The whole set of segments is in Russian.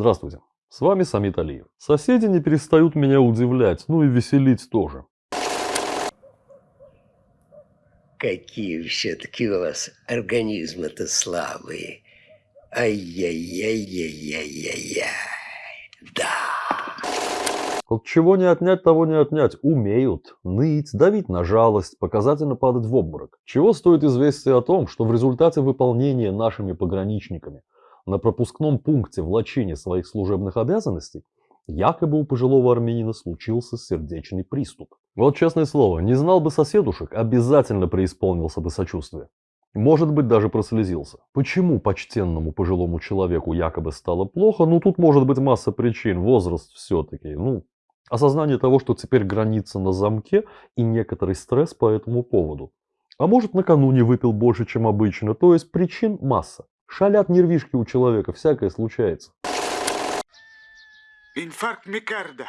Здравствуйте, с вами Самит Алиев. Соседи не перестают меня удивлять, ну и веселить тоже. Какие все-таки у вас организмы-то слабые. Ай-яй-яй-яй-яй-яй-яй. Да. Вот чего не отнять, того не отнять. Умеют ныть, давить на жалость, показательно падать в обморок. Чего стоит известие о том, что в результате выполнения нашими пограничниками на пропускном пункте в лачине своих служебных обязанностей якобы у пожилого армянина случился сердечный приступ. Вот честное слово, не знал бы соседушек, обязательно преисполнился бы сочувствие. Может быть, даже прослезился. Почему почтенному пожилому человеку якобы стало плохо? Ну, тут может быть масса причин. Возраст все-таки. Ну, осознание того, что теперь граница на замке и некоторый стресс по этому поводу. А может, накануне выпил больше, чем обычно. То есть причин масса. Шалят нервишки у человека, всякое случается. Инфаркт микарда.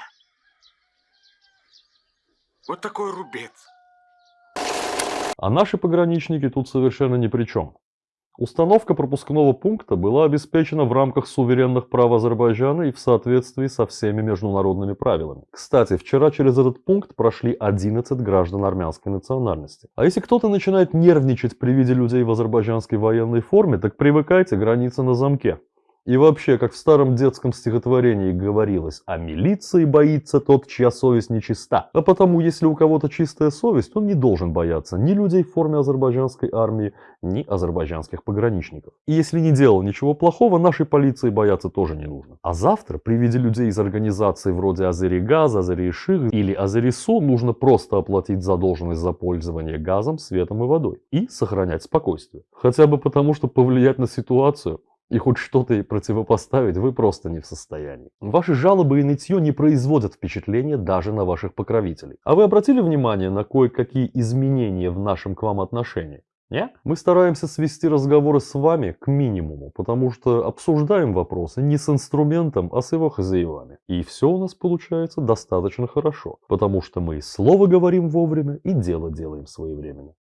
Вот такой рубец. А наши пограничники тут совершенно ни при чем. Установка пропускного пункта была обеспечена в рамках суверенных прав Азербайджана и в соответствии со всеми международными правилами. Кстати, вчера через этот пункт прошли 11 граждан армянской национальности. А если кто-то начинает нервничать при виде людей в азербайджанской военной форме, так привыкайте, граница на замке. И вообще, как в старом детском стихотворении говорилось, о милиции боится тот, чья совесть нечиста. А потому, если у кого-то чистая совесть, он не должен бояться ни людей в форме азербайджанской армии, ни азербайджанских пограничников. И если не делал ничего плохого, нашей полиции бояться тоже не нужно. А завтра при виде людей из организаций вроде Азеригаз, Азериших или Азерису нужно просто оплатить задолженность за пользование газом, светом и водой. И сохранять спокойствие. Хотя бы потому, что повлиять на ситуацию и хоть что-то ей противопоставить вы просто не в состоянии. Ваши жалобы и нытье не производят впечатления даже на ваших покровителей. А вы обратили внимание на кое-какие изменения в нашем к вам отношении? Нет? Мы стараемся свести разговоры с вами к минимуму, потому что обсуждаем вопросы не с инструментом, а с его хозяевами. И все у нас получается достаточно хорошо, потому что мы и слово говорим вовремя, и дело делаем своевременно.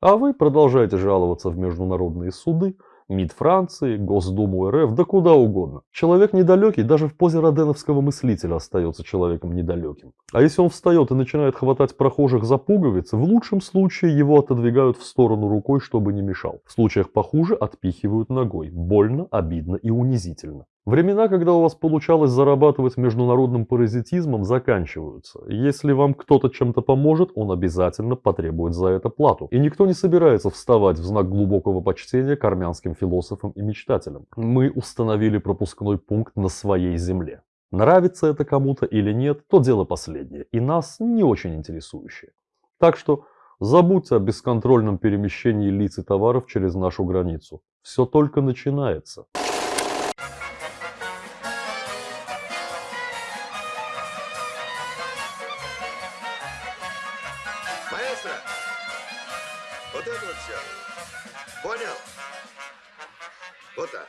А вы продолжаете жаловаться в международные суды, МИД Франции, Госдуму РФ, да куда угодно. Человек недалекий даже в позе роденовского мыслителя остается человеком недалеким. А если он встает и начинает хватать прохожих за пуговицы, в лучшем случае его отодвигают в сторону рукой, чтобы не мешал. В случаях похуже отпихивают ногой. Больно, обидно и унизительно. Времена, когда у вас получалось зарабатывать международным паразитизмом, заканчиваются. Если вам кто-то чем-то поможет, он обязательно потребует за это плату. И никто не собирается вставать в знак глубокого почтения к армянским философам и мечтателям. Мы установили пропускной пункт на своей земле. Нравится это кому-то или нет, то дело последнее, и нас не очень интересующее. Так что забудьте о бесконтрольном перемещении лиц и товаров через нашу границу. Все только начинается. Маэстро! Вот это вот все. Понял? Вот так.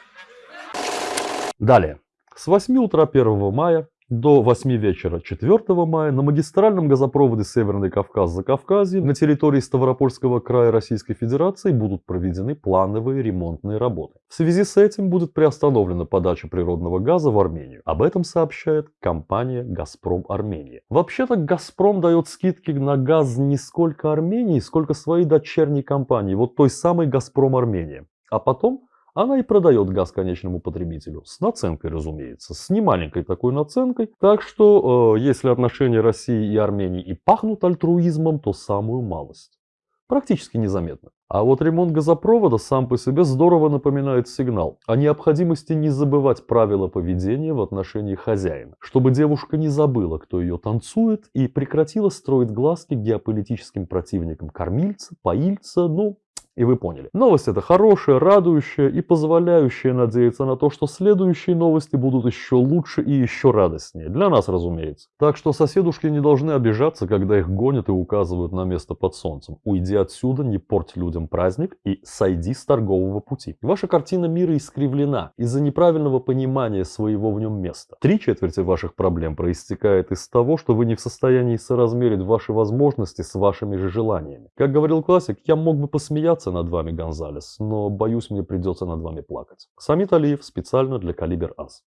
Далее. С 8 утра 1 мая до 8 вечера 4 мая на магистральном газопроводе Северный Кавказ-Закавказье на территории Ставропольского края Российской Федерации будут проведены плановые ремонтные работы. В связи с этим будет приостановлена подача природного газа в Армению. Об этом сообщает компания «Газпром Армения». Вообще-то «Газпром» дает скидки на газ не сколько Армении, сколько своей дочерней компании, вот той самой «Газпром Армения». А потом она и продает газ конечному потребителю. С наценкой, разумеется. С немаленькой такой наценкой. Так что, э, если отношения России и Армении и пахнут альтруизмом, то самую малость. Практически незаметно. А вот ремонт газопровода сам по себе здорово напоминает сигнал о необходимости не забывать правила поведения в отношении хозяина, чтобы девушка не забыла, кто ее танцует, и прекратила строить глазки геополитическим противникам кормильца, поильца, ну, и вы поняли. Новость это хорошая, радующая и позволяющая надеяться на то, что следующие новости будут еще лучше и еще радостнее. Для нас, разумеется. Так что соседушки не должны обижаться, когда их гонят и указывают на место под солнцем. Уйди отсюда, не порть людям праздник и сойди с торгового пути. Ваша картина мира искривлена из-за неправильного понимания своего в нем места. Три четверти ваших проблем проистекает из того, что вы не в состоянии соразмерить ваши возможности с вашими же желаниями. Как говорил классик, я мог бы посмеяться смеяться над вами, Гонзалес, но боюсь, мне придется над вами плакать. Самит Алиев специально для Калибер Ас.